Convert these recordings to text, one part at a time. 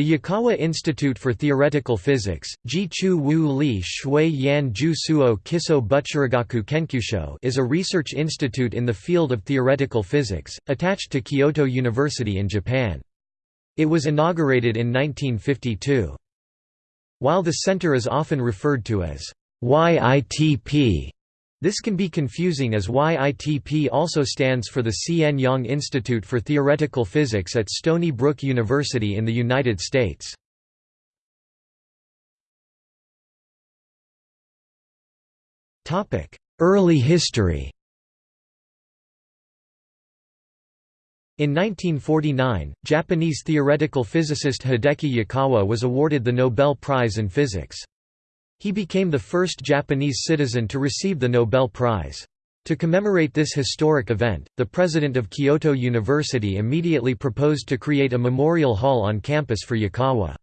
The Yukawa Institute for Theoretical Physics Jichu Wu Li Shui Yan Ju Suo Kiso Butsurigaku Kenkyusho is a research institute in the field of theoretical physics, attached to Kyoto University in Japan. It was inaugurated in 1952. While the center is often referred to as YITP, this can be confusing as YITP also stands for the C.N. Yang Institute for Theoretical Physics at Stony Brook University in the United States. Early history In 1949, Japanese theoretical physicist Hideki Yukawa was awarded the Nobel Prize in Physics. He became the first Japanese citizen to receive the Nobel Prize. To commemorate this historic event, the president of Kyoto University immediately proposed to create a memorial hall on campus for Yukawa.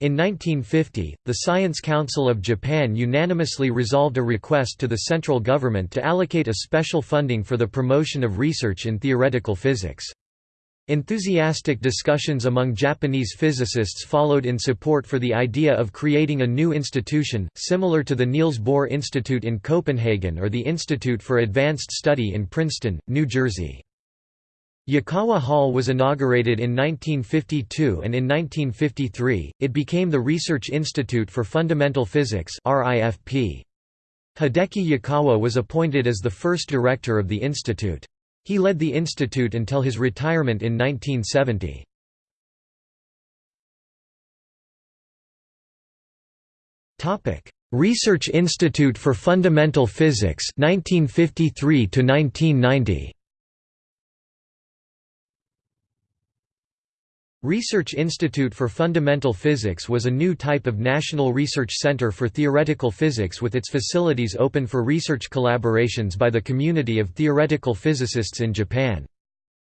In 1950, the Science Council of Japan unanimously resolved a request to the central government to allocate a special funding for the promotion of research in theoretical physics. Enthusiastic discussions among Japanese physicists followed in support for the idea of creating a new institution, similar to the Niels Bohr Institute in Copenhagen or the Institute for Advanced Study in Princeton, New Jersey. Yukawa Hall was inaugurated in 1952 and in 1953, it became the Research Institute for Fundamental Physics Hideki Yukawa was appointed as the first director of the institute. He led the institute until his retirement in 1970. Research Institute for Fundamental Physics 1953 to 1990 Research Institute for Fundamental Physics was a new type of national research center for theoretical physics with its facilities open for research collaborations by the community of theoretical physicists in Japan.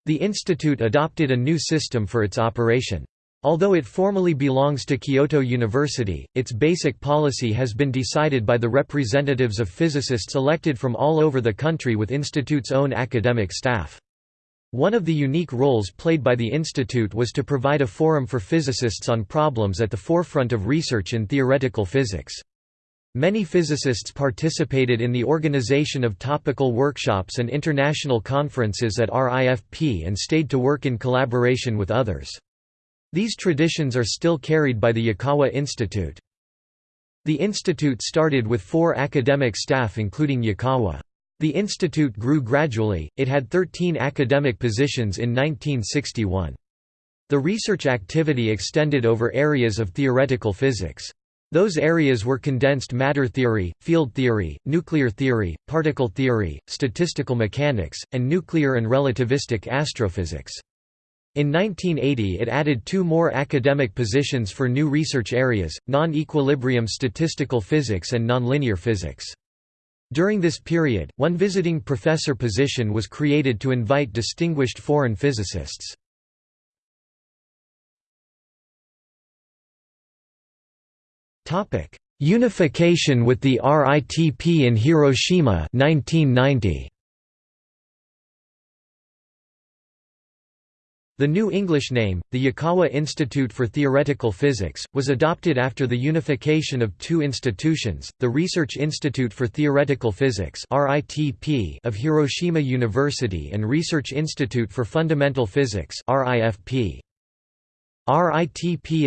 The institute adopted a new system for its operation. Although it formally belongs to Kyoto University, its basic policy has been decided by the representatives of physicists elected from all over the country with institute's own academic staff. One of the unique roles played by the institute was to provide a forum for physicists on problems at the forefront of research in theoretical physics. Many physicists participated in the organization of topical workshops and international conferences at RIFP and stayed to work in collaboration with others. These traditions are still carried by the Yukawa Institute. The institute started with four academic staff including Yukawa. The institute grew gradually, it had 13 academic positions in 1961. The research activity extended over areas of theoretical physics. Those areas were condensed matter theory, field theory, nuclear theory, particle theory, statistical mechanics, and nuclear and relativistic astrophysics. In 1980 it added two more academic positions for new research areas, non-equilibrium statistical physics and nonlinear physics. During this period, one visiting professor position was created to invite distinguished foreign physicists. Unification with the RITP in Hiroshima 1990. The new English name, the Yukawa Institute for Theoretical Physics, was adopted after the unification of two institutions, the Research Institute for Theoretical Physics of Hiroshima University and Research Institute for Fundamental Physics RITP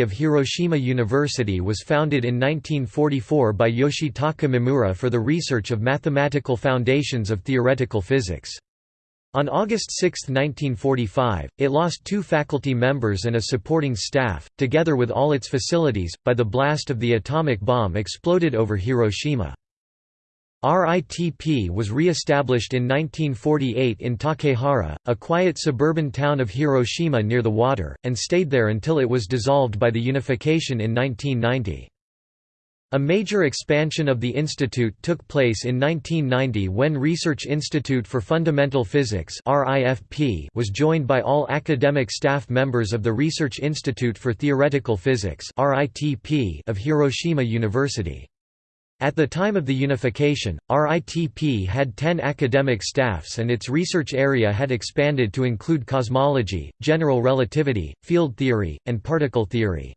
of Hiroshima University was founded in 1944 by Yoshitaka Mimura for the research of mathematical foundations of theoretical physics. On August 6, 1945, it lost two faculty members and a supporting staff, together with all its facilities, by the blast of the atomic bomb exploded over Hiroshima. RITP was re-established in 1948 in Takehara, a quiet suburban town of Hiroshima near the water, and stayed there until it was dissolved by the unification in 1990. A major expansion of the institute took place in 1990 when Research Institute for Fundamental Physics was joined by all academic staff members of the Research Institute for Theoretical Physics of Hiroshima University. At the time of the unification, RITP had 10 academic staffs and its research area had expanded to include cosmology, general relativity, field theory, and particle theory.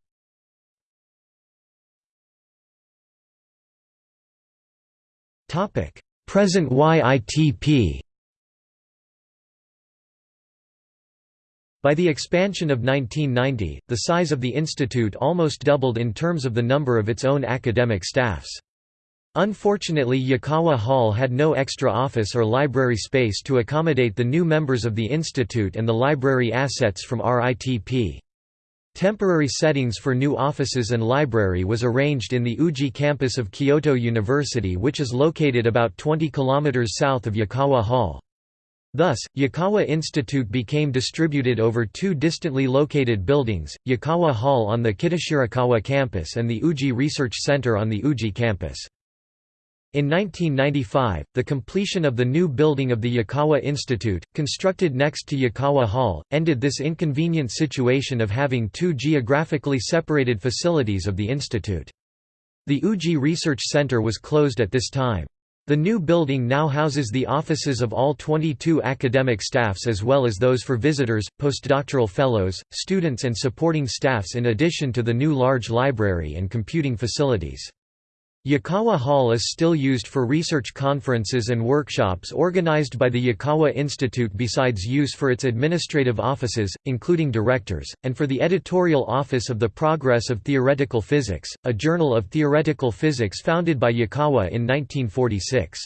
Present YITP By the expansion of 1990, the size of the institute almost doubled in terms of the number of its own academic staffs. Unfortunately Yukawa Hall had no extra office or library space to accommodate the new members of the institute and the library assets from RITP. Temporary settings for new offices and library was arranged in the Uji campus of Kyoto University which is located about 20 km south of Yukawa Hall. Thus, Yukawa Institute became distributed over two distantly located buildings, Yukawa Hall on the Kitashirakawa campus and the Uji Research Center on the Uji campus. In 1995, the completion of the new building of the Yukawa Institute, constructed next to Yukawa Hall, ended this inconvenient situation of having two geographically separated facilities of the institute. The Uji Research Center was closed at this time. The new building now houses the offices of all 22 academic staffs as well as those for visitors, postdoctoral fellows, students and supporting staffs in addition to the new large library and computing facilities. Yukawa Hall is still used for research conferences and workshops organized by the Yukawa Institute besides use for its administrative offices, including directors, and for the editorial office of the Progress of Theoretical Physics, a journal of theoretical physics founded by Yukawa in 1946.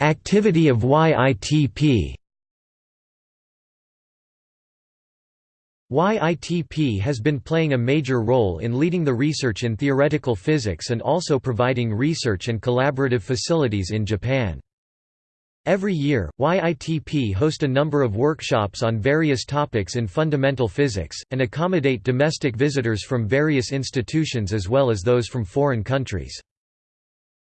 Activity of YITP YITP has been playing a major role in leading the research in theoretical physics and also providing research and collaborative facilities in Japan. Every year, YITP host a number of workshops on various topics in fundamental physics, and accommodate domestic visitors from various institutions as well as those from foreign countries.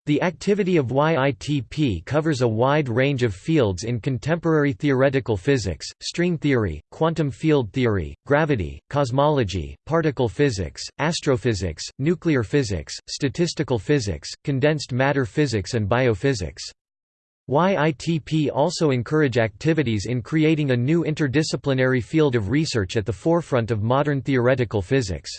The activity of YITP covers a wide range of fields in contemporary theoretical physics, string theory, quantum field theory, gravity, cosmology, particle physics, astrophysics, nuclear physics, statistical physics, condensed matter physics and biophysics. YITP also encourage activities in creating a new interdisciplinary field of research at the forefront of modern theoretical physics.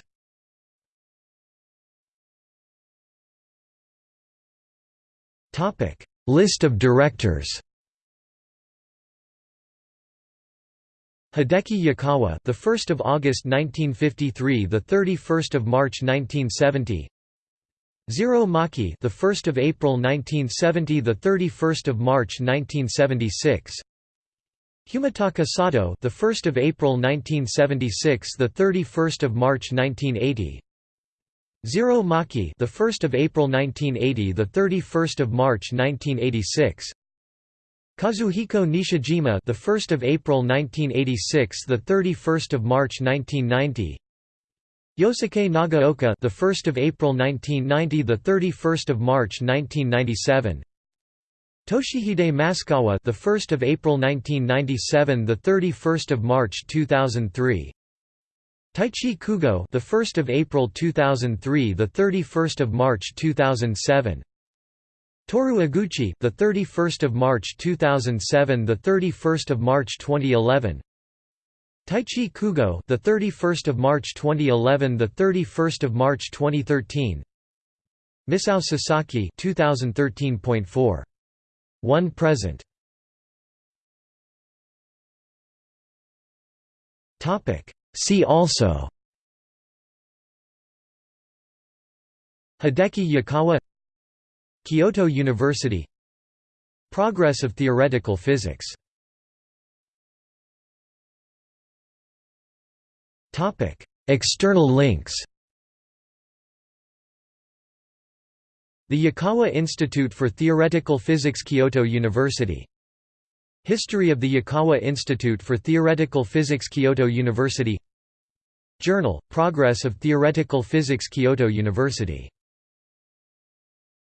Topic: List of directors. Hideki Yukawa, the 1st of August 1953, the 31st of March 1970. Ziro Maki, the 1st of April 1970, the 31st of March 1976. Humitaka Sato, the 1st of April 1976, the 31st of March 1980. Ziro Maki, the 1st of April 1980, the 31st of March 1986. Kazuhiko Nishijima, the 1st of April 1986, the 31st of March 1990. Yosuke Nagaoka, the 1st of April 1990, the 31st of March 1997. Toshihide Masukawa, the 1st of April 1997, the 31st of March 2003. Taichi Kugo, the 1st of April 2003, the 31st of March 2007. Toru Eguchi, the 31st of March 2007, the 31st of March 2011. Taichi Kugo, the 31st of March 2011, the 31st of March 2013. Misao Sasaki, 2013.4. 1 present. Topic See also Hideki Yukawa Kyoto University Progress of theoretical physics. External links. The Yukawa Institute for Theoretical Physics Kyoto University History of the Yukawa Institute for Theoretical Physics Kyoto University. Journal, Progress of Theoretical Physics Kyoto University